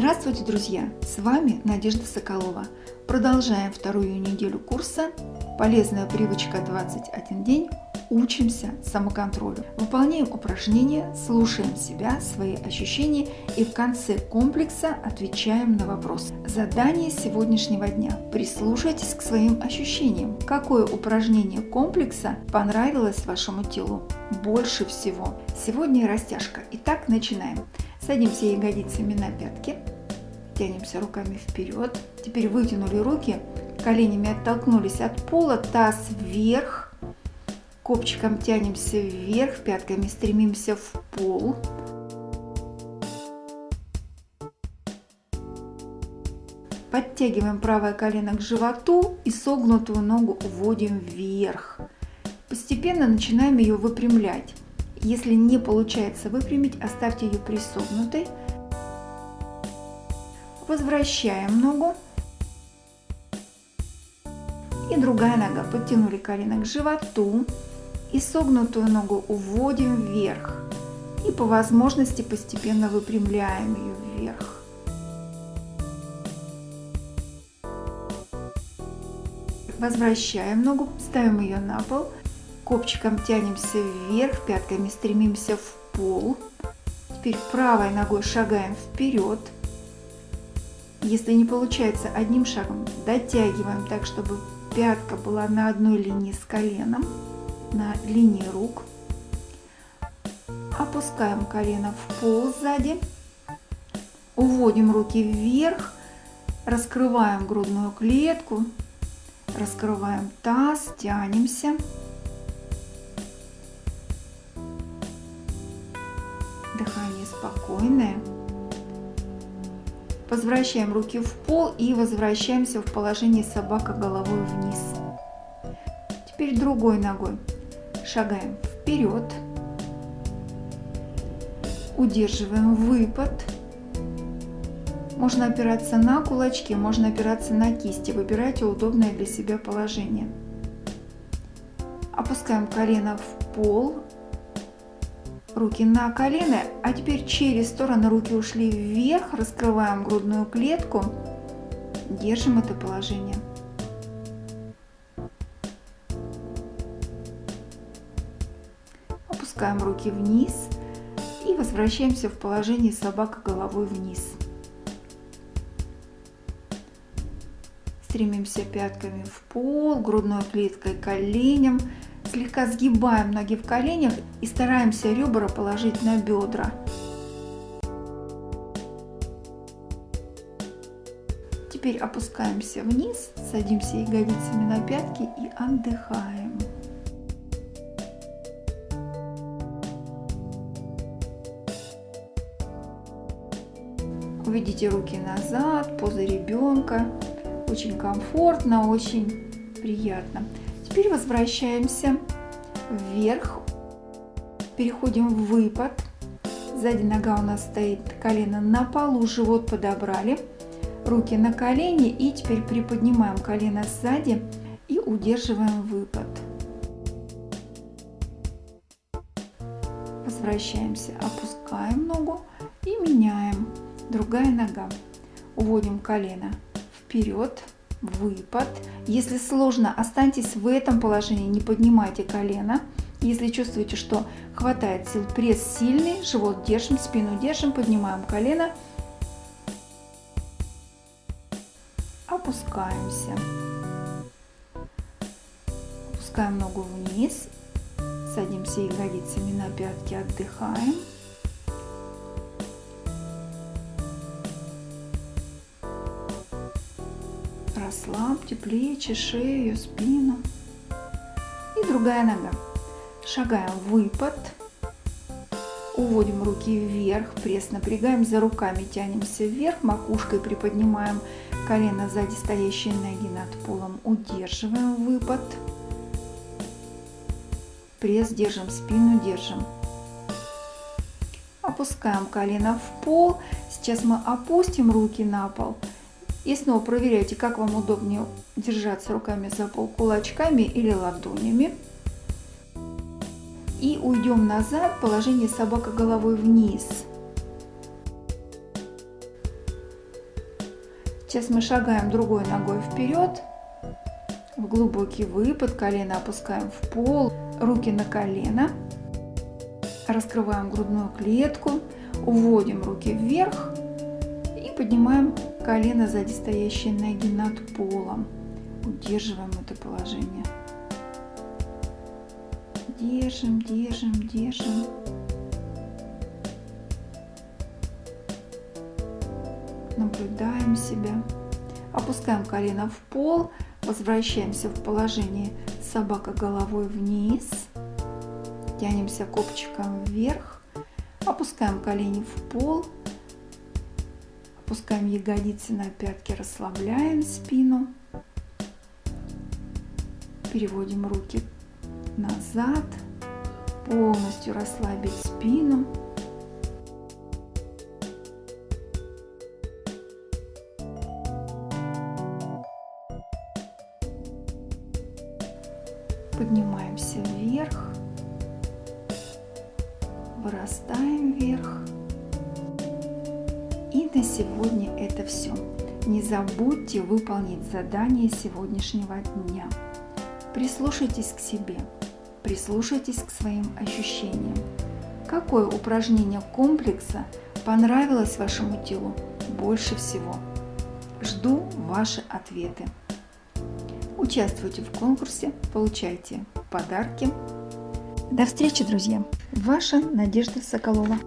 Здравствуйте, друзья! С вами Надежда Соколова. Продолжаем вторую неделю курса «Полезная привычка 21 день. Учимся самоконтролю». Выполняем упражнения, слушаем себя, свои ощущения и в конце комплекса отвечаем на вопрос. Задание сегодняшнего дня. Прислушайтесь к своим ощущениям. Какое упражнение комплекса понравилось вашему телу больше всего? Сегодня растяжка. Итак, начинаем. Садимся ягодицами на пятки, тянемся руками вперед. Теперь вытянули руки, коленями оттолкнулись от пола, таз вверх, копчиком тянемся вверх, пятками стремимся в пол. Подтягиваем правое колено к животу и согнутую ногу уводим вверх. Постепенно начинаем ее выпрямлять. Если не получается выпрямить, оставьте ее присогнутой. Возвращаем ногу. И другая нога. Подтянули колено к животу. И согнутую ногу уводим вверх. И по возможности постепенно выпрямляем ее вверх. Возвращаем ногу, ставим ее на пол Копчиком тянемся вверх, пятками стремимся в пол. Теперь правой ногой шагаем вперед. Если не получается одним шагом, дотягиваем так, чтобы пятка была на одной линии с коленом, на линии рук. Опускаем колено в пол сзади. Уводим руки вверх, раскрываем грудную клетку, раскрываем таз, тянемся. Дыхание спокойное. Возвращаем руки в пол и возвращаемся в положение собака головой вниз. Теперь другой ногой шагаем вперед. Удерживаем выпад. Можно опираться на кулачки, можно опираться на кисти. Выбирайте удобное для себя положение. Опускаем колено в пол, руки на колено, а теперь через стороны руки ушли вверх, раскрываем грудную клетку, держим это положение. Опускаем руки вниз и возвращаемся в положение собака головой вниз. Стремимся пятками в пол, грудной клеткой коленям, Слегка сгибаем ноги в коленях и стараемся ребра положить на бедра. Теперь опускаемся вниз, садимся ягодицами на пятки и отдыхаем. Уведите руки назад, поза ребенка. Очень комфортно, очень приятно. Теперь возвращаемся вверх, переходим в выпад. Сзади нога у нас стоит колено на полу, живот подобрали, руки на колени и теперь приподнимаем колено сзади и удерживаем выпад. Возвращаемся, опускаем ногу и меняем. Другая нога. Уводим колено вперед, выпад. Если сложно, останьтесь в этом положении, не поднимайте колено. Если чувствуете, что хватает сил, пресс сильный, живот держим, спину держим, поднимаем колено. Опускаемся. Опускаем ногу вниз. Садимся ягодицами на пятки, отдыхаем. Расслабьте плечи, шею, спину. И другая нога. Шагаем выпад. Уводим руки вверх, пресс напрягаем за руками, тянемся вверх, макушкой приподнимаем колено сзади стоящей ноги над полом, удерживаем выпад. Пресс держим, спину держим. Опускаем колено в пол. Сейчас мы опустим руки на пол и снова проверяйте, как вам удобнее держаться руками за пол, кулачками или ладонями. И уйдем назад, положение собака головой вниз. Сейчас мы шагаем другой ногой вперед. В глубокий выпад, колено опускаем в пол, руки на колено. Раскрываем грудную клетку, уводим руки вверх поднимаем колено сзади стоящей ноги над полом. Удерживаем это положение. Держим, держим, держим. Наблюдаем себя. Опускаем колено в пол, возвращаемся в положение собака головой вниз. Тянемся копчиком вверх. Опускаем колени в пол. Опускаем ягодицы на пятки, расслабляем спину. Переводим руки назад, полностью расслабить спину. Поднимаемся вверх, вырастаем вверх. И на сегодня это все. Не забудьте выполнить задание сегодняшнего дня. Прислушайтесь к себе, прислушайтесь к своим ощущениям. Какое упражнение комплекса понравилось вашему телу больше всего? Жду ваши ответы. Участвуйте в конкурсе, получайте подарки. До встречи, друзья! Ваша Надежда Соколова.